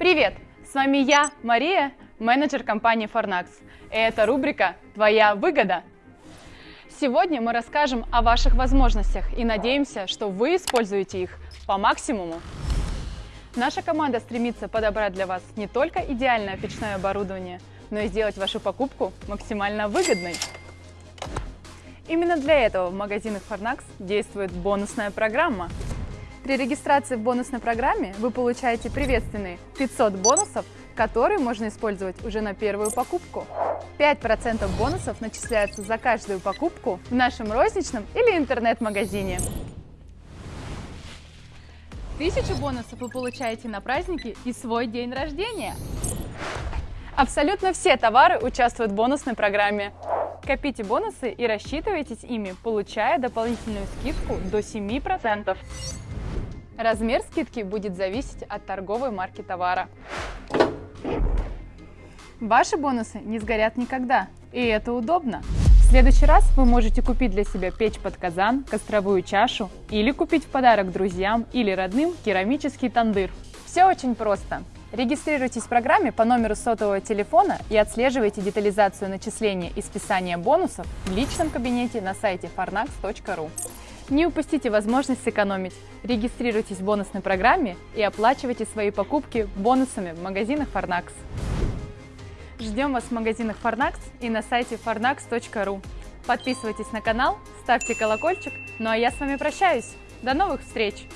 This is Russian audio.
Привет! С вами я, Мария, менеджер компании Fornax. И это рубрика «Твоя выгода». Сегодня мы расскажем о ваших возможностях и надеемся, что вы используете их по максимуму. Наша команда стремится подобрать для вас не только идеальное печное оборудование, но и сделать вашу покупку максимально выгодной. Именно для этого в магазинах Fornax действует бонусная программа – при регистрации в бонусной программе вы получаете приветственные 500 бонусов, которые можно использовать уже на первую покупку. 5% бонусов начисляются за каждую покупку в нашем розничном или интернет-магазине. Тысячу бонусов вы получаете на праздники и свой день рождения. Абсолютно все товары участвуют в бонусной программе. Копите бонусы и рассчитывайтесь ими, получая дополнительную скидку до 7%. Размер скидки будет зависеть от торговой марки товара. Ваши бонусы не сгорят никогда, и это удобно. В следующий раз вы можете купить для себя печь под казан, костровую чашу или купить в подарок друзьям или родным керамический тандыр. Все очень просто. Регистрируйтесь в программе по номеру сотового телефона и отслеживайте детализацию начисления и списания бонусов в личном кабинете на сайте farnax.ru. Не упустите возможность сэкономить. Регистрируйтесь в бонусной программе и оплачивайте свои покупки бонусами в магазинах Farnax. Ждем вас в магазинах Farnax и на сайте farnax.ru. Подписывайтесь на канал, ставьте колокольчик, ну а я с вами прощаюсь. До новых встреч!